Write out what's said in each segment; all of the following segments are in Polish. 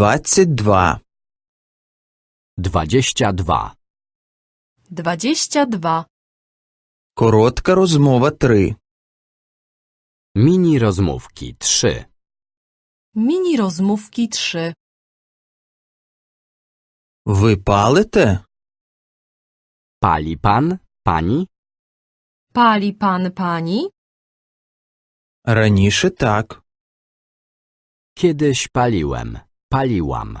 22. 22. 22. Коротка розмова 3. Mini rozmówki 3. Mini rozmówki 3. Ви палите? Pali pan, pani? Pali pan pani? Раніше так. Kiedyś paliłem, paliłam.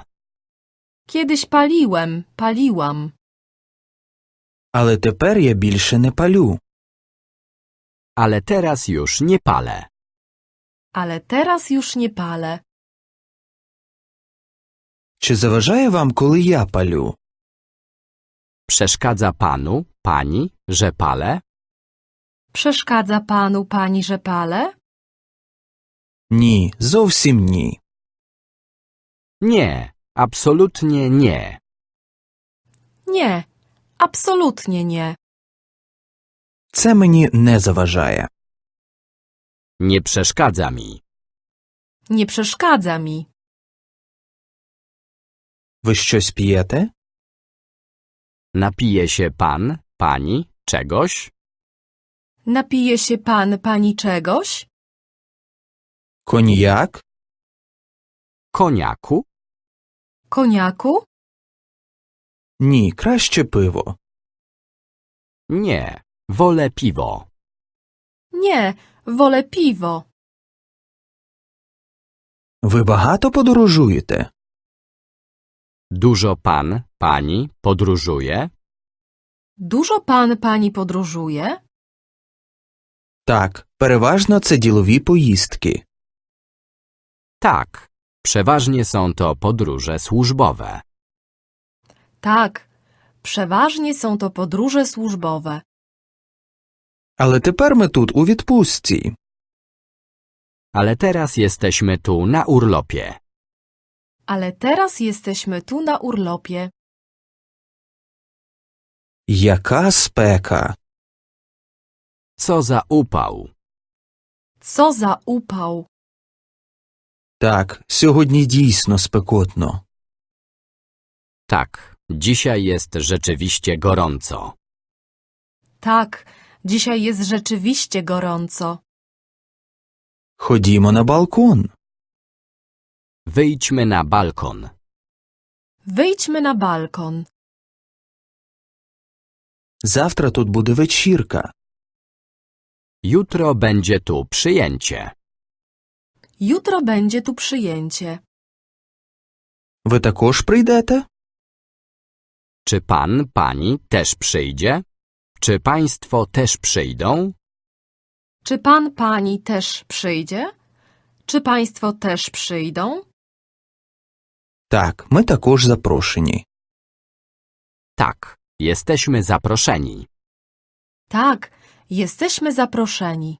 Kiedyś paliłem, paliłam. Але тепер я більше не палю. Ale teraz już nie palę. Ale teraz już nie palę. Чи заважає вам, коли я палю? Przeszkadza panu, pani, że palę? Przeszkadza panu pani, że palę? Ні, зовсім ні. Nie, absolutnie nie. Nie, absolutnie nie. Це мені не заважає. Nie przeszkadza mi. Nie przeszkadza mi. Ви щось п'єте? Napije się pan, pani, czegoś? Napije się pan pani czegoś? Коньяк? Koniaku? Koniaku? Ні, краще пиво. Nie, wolę piwo. Nie, wolę piwo. Ви багато подорожуєте? Dużo pan, pani podróżuje? Dużo pan pani podróżuje? Так, переважно це ділові поїздки. Tak, przeważnie są to podróże służbowe. Tak, przeważnie są to podróże służbowe. Але тепер ми тут у відпустці. Ale teraz jesteśmy tu na urlopie. Ale teraz jesteśmy tu na urlopie. Яка спека! Co za upał. Co za upał. Так, сьогодні дійсно спекотно. Tak, dzisiaj jest rzeczywiście gorąco. Tak, dzisiaj jest rzeczywiście gorąco. Ходімо на балкон. Wyjdźmy na balkon. Wyjdźmy na balkon. Завтра тут буде вечірка. Jutro będzie tu przyjęcie. Jutro będzie tu przyjęcie. Ви також прийдете? Czy pan, pani też przyjdzie? Czy państwo też przyjdą? Czy pan pani też przyjdzie? Czy państwo też przyjdą? Так, ми також запрошені. Tak, jesteśmy zaproszeni. Tak, jesteśmy zaproszeni.